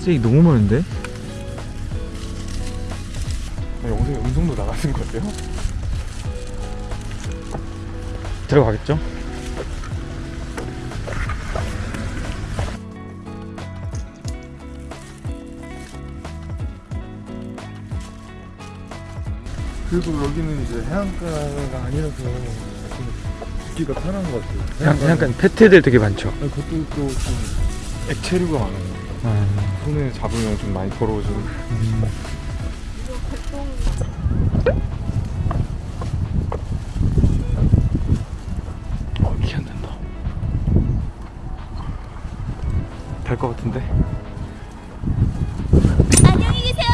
쓰레기 너무 많은데? 영상에 음성도 나가는 거예요? 들어가겠죠? 그리고 여기는 이제 해안가가 아니라서 좀 듣기가 편한 것 같아요. 약간, 약간 페트들 되게 많죠. 아니, 그것도 또 좀 액체류가 많아요. 아, 손에 잡으면 좀 많이 더러워지는. 어, 키안 난다. 될 것 같은데? 안녕히 계세요,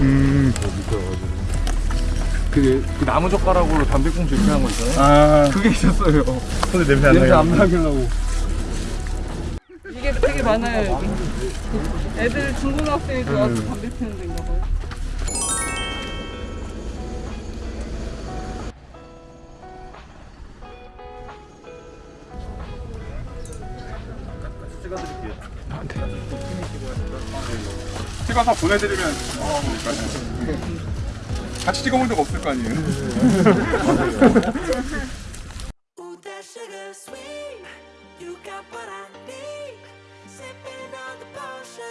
음, 그, 그 나무 젓가락으로 담배꽁초 이렇게 하는 거 있잖아요. 아, 그게 있었어요. 손에 냄새 안 냄새 나요. 안 나길라고. 이게 되게 많아요 여기. 애들 중고등학생이 와서 음. 담배 피는 데인가 봐요. 찍어서 보내드리면 어, 같이 찍어본 적 없을 거 아니에요. You got what I need. Sipping on the potion.